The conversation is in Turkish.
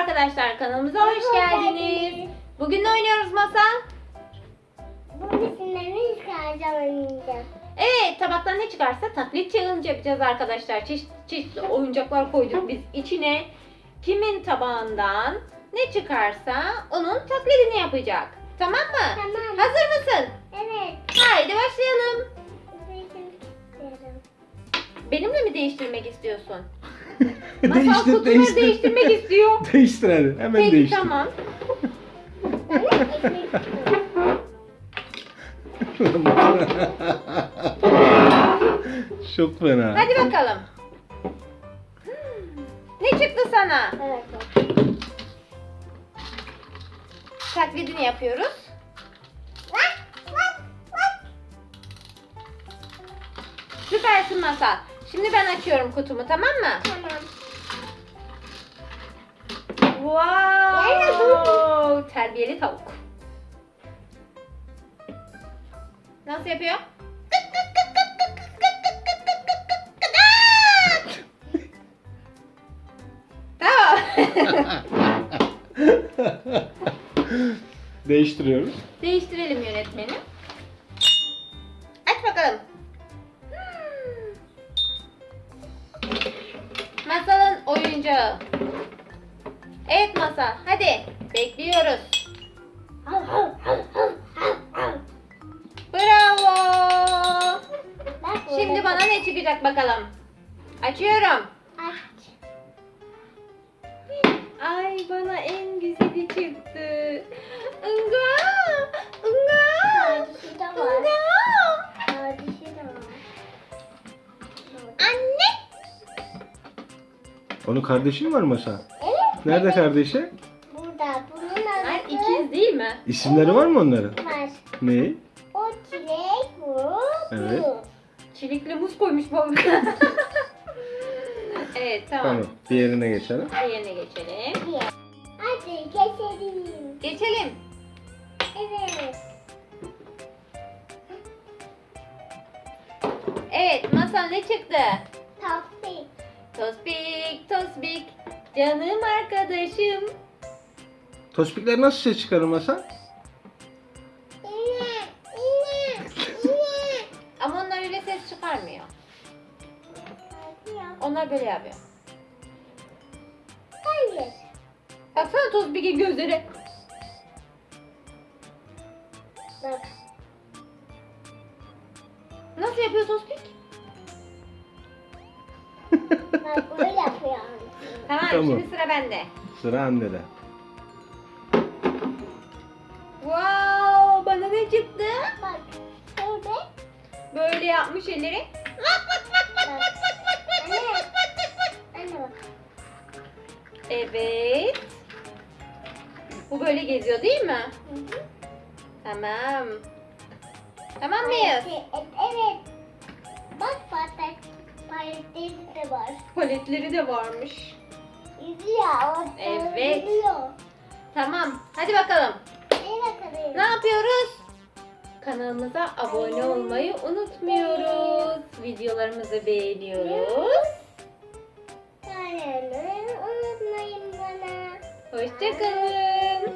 arkadaşlar kanalımıza hoş geldiniz. Bugün ne oynuyoruz Masal? Bu resimlerini çıkaracağım oynayacağım. Evet tabaktan ne çıkarsa taklit challenge yapacağız arkadaşlar. Çeşit çeşitli oyuncaklar koyduk biz içine. Kimin tabağından ne çıkarsa onun taklidini yapacak. Tamam mı? Tamam. Hazır mısın? Evet. Haydi başlayalım. Benimle mi değiştirmek istiyorsun? Masal değiştir, kutuları değiştir. değiştirmek istiyor. değiştir hadi. Hemen Peki değiştir. tamam. Ben de ekmek istiyorum. Çok fena. Hadi bakalım. Ne çıktı sana? Evet. Taklidini yapıyoruz. Süpersin Masal. Şimdi ben açıyorum kutumu tamam mı? Tamam. Wow! Terbiyeli tavuk. Nasıl yapıyor? Tamam. Değiştiriyoruz. Değiştirelim yönetmeni. Aç bakalım. Oyuncağı. Evet Masal, hadi. Bekliyoruz. Bravo. Şimdi bana ne çıkacak bakalım. Açıyorum. Aç. Ay bana en güzeli çıktı. Inga! Onun kardeşi mi var Masa? Evet. Nerede evet. kardeşi? Burada. Bunun Ay adı ikiz değil mi? İsimleri var mı onların? var. Ne? O çilek bu. Evet. Bu. Çilekli muz koymuş baba. evet tamam. Tamam. Diğerine geçelim. Diğerine geçelim. Hadi geçelim. Geçelim. Evet. Evet masal ne çıktı? Tospik. Canım arkadaşım. Tospikler nasıl ses çıkarır. İne. Ama onlar öyle ses çıkarmıyor. Onlar böyle yapıyor. Hayır. Baksana Tospik'in gözleri. Bak. Nasıl yapıyor Tospik? Bak böyle. Tamam, Tamam. şimdi sıra bende. Sıra annede. Wow bana ne çıktı? Bak. Şöyle. Böyle yapmış elleri. Bak. Anne. Anne bak. Evet. Bu böyle geziyor değil mi? Hı hı. Tamam. Tamam mıyız? Evet. Bak patat. Patatesi de var. Paletleri de varmış. Yüzüyor. Evet. Yüzüyor. Tamam. Hadi bakalım. Bakalım? Ne yapıyoruz? Kanalımıza abone olmayı unutmuyoruz. Videolarımızı beğeniyoruz. Kanalımı unutmayın bana. Hoşçakalın.